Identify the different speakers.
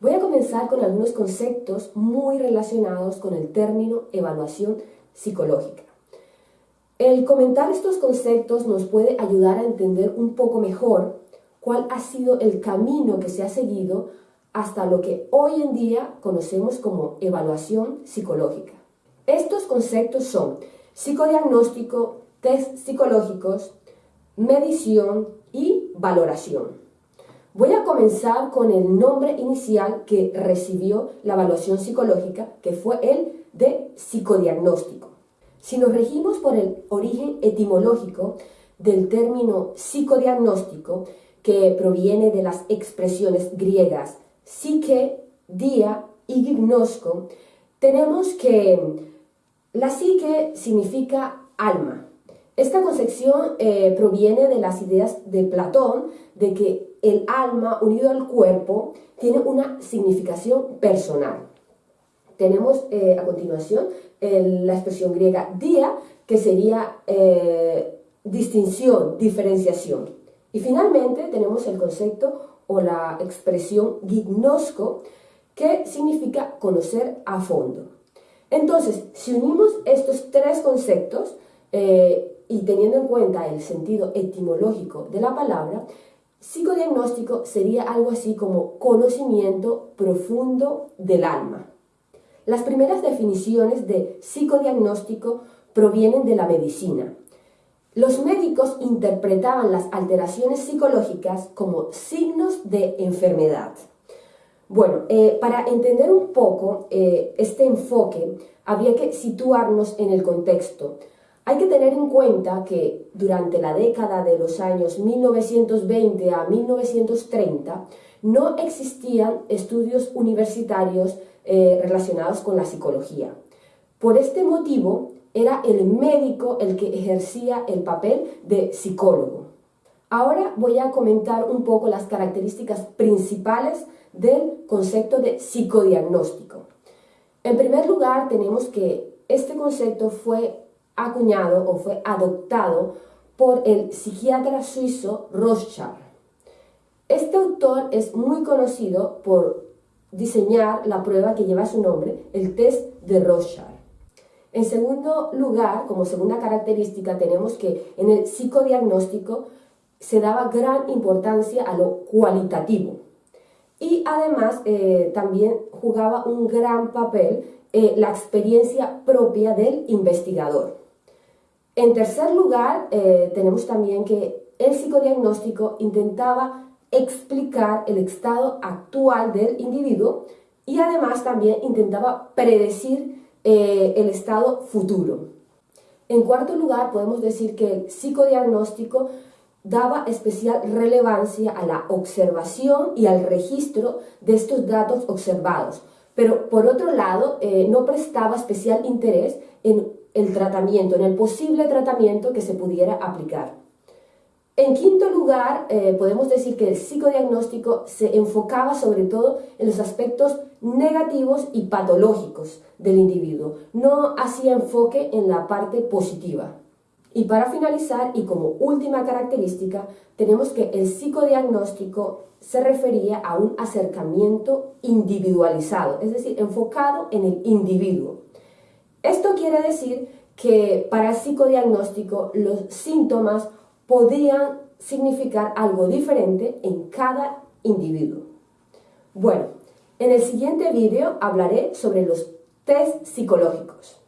Speaker 1: Voy a comenzar con algunos conceptos muy relacionados con el término evaluación psicológica. El comentar estos conceptos nos puede ayudar a entender un poco mejor cuál ha sido el camino que se ha seguido hasta lo que hoy en día conocemos como evaluación psicológica. Estos conceptos son psicodiagnóstico, test psicológicos, medición y valoración. Voy a comenzar con el nombre inicial que recibió la evaluación psicológica, que fue el de psicodiagnóstico. Si nos regimos por el origen etimológico del término psicodiagnóstico, que proviene de las expresiones griegas psique, dia y gnosco, tenemos que la psique significa alma. Esta concepción eh, proviene de las ideas de Platón de que el alma unido al cuerpo tiene una significación personal. Tenemos eh, a continuación la expresión griega dia, que sería eh, distinción, diferenciación. Y finalmente tenemos el concepto o la expresión gignosco, que significa conocer a fondo. Entonces, si unimos estos tres conceptos y teniendo en cuenta el sentido etimológico de la palabra, psicodiagnóstico sería algo así como conocimiento profundo del alma. Las primeras definiciones de psicodiagnóstico provienen de la medicina. Los médicos interpretaban las alteraciones psicológicas como signos de enfermedad. Bueno, eh, para entender un poco eh, este enfoque, había que situarnos en el contexto. Hay que tener en cuenta que durante la década de los años 1920 a 1930 no existían estudios universitarios eh, relacionados con la psicología. Por este motivo, era el médico el que ejercía el papel de psicólogo. Ahora voy a comentar un poco las características principales del concepto de psicodiagnóstico. En primer lugar, tenemos que este concepto fue acuñado o fue adoptado por el psiquiatra suizo Rothschild. Este autor es muy conocido por diseñar la prueba que lleva su nombre, el test de Rothschild. En segundo lugar, como segunda característica, tenemos que en el psicodiagnóstico se daba gran importancia a lo cualitativo y además eh, también jugaba un gran papel eh, la experiencia propia del investigador. En tercer lugar, eh, tenemos también que el psicodiagnóstico intentaba explicar el estado actual del individuo y además también intentaba predecir eh, el estado futuro. En cuarto lugar, podemos decir que el psicodiagnóstico daba especial relevancia a la observación y al registro de estos datos observados, pero por otro lado eh, no prestaba especial interés en el tratamiento, en el posible tratamiento que se pudiera aplicar. En quinto lugar, eh, podemos decir que el psicodiagnóstico se enfocaba sobre todo en los aspectos negativos y patológicos del individuo, no hacía enfoque en la parte positiva. Y para finalizar, y como última característica, tenemos que el psicodiagnóstico se refería a un acercamiento individualizado, es decir, enfocado en el individuo. Esto quiere decir que para el psicodiagnóstico los síntomas podrían significar algo diferente en cada individuo. Bueno, en el siguiente vídeo hablaré sobre los test psicológicos.